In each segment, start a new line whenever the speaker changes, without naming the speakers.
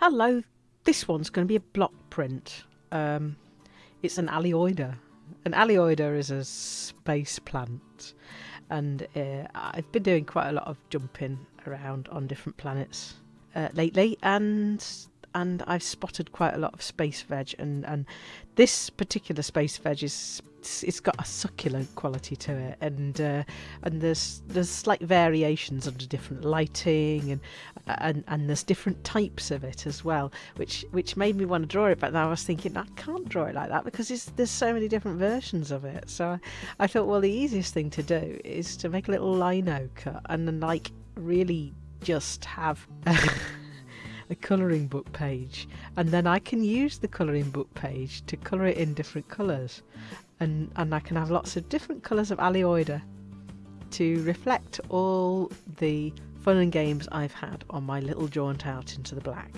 Hello, this one's going to be a block print. Um, it's an Aleoida. An Aleoida is a space plant, and uh, I've been doing quite a lot of jumping around on different planets uh, lately, and and I've spotted quite a lot of space veg, and and this particular space veg is it's got a succulent quality to it, and uh, and there's there's slight variations under different lighting, and and and there's different types of it as well, which which made me want to draw it. But then I was thinking I can't draw it like that because there's so many different versions of it. So I, I thought, well, the easiest thing to do is to make a little lino cut and then like really just have. a colouring book page and then I can use the colouring book page to colour it in different colours and, and I can have lots of different colours of Aleoida to reflect all the fun and games I've had on my little jaunt out into the black.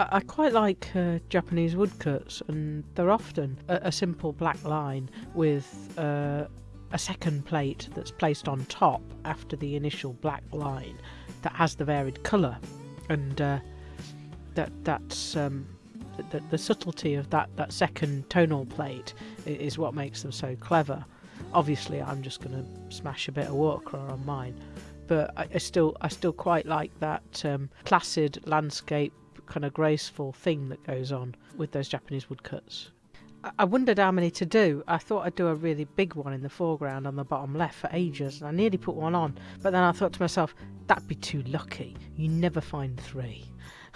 I, quite like uh, Japanese woodcuts and they're often a, a simple black line with uh, a second plate that's placed on top after the initial black line that has the varied colour and uh, that that's um, the, the subtlety of that, that second tonal plate is what makes them so clever. Obviously, I'm just going to smash a bit of watercolour on mine, but I, I, still I still quite like that um, placid landscape kind of graceful thing that goes on with those Japanese woodcuts. I wondered how many to do. I thought I'd do a really big one in the foreground on the bottom left for ages, and I nearly put one on, but then I thought to myself, that'd be too lucky. You never find three.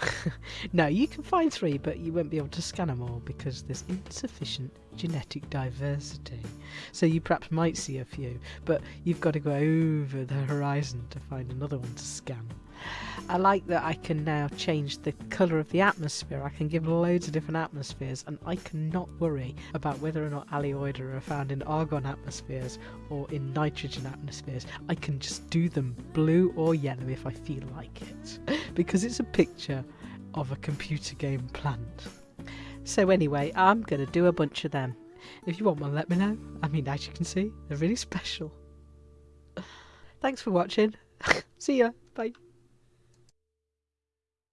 no, you can find three, but you won't be able to scan them all because there's insufficient genetic diversity. So you perhaps might see a few, but you've got to go over the horizon to find another one to scan. I like that I can now change the colour of the atmosphere. I can give loads of different atmospheres, and I cannot worry about whether or not Aleoida are found in argon atmospheres or in nitrogen atmospheres. I can just do them blue or yellow if I feel like it, because it's a picture of a computer game plant. So anyway, I'm going to do a bunch of them. If you want one, let me know. I mean, as you can see, they're really special. Thanks for watching. See ya. Bye.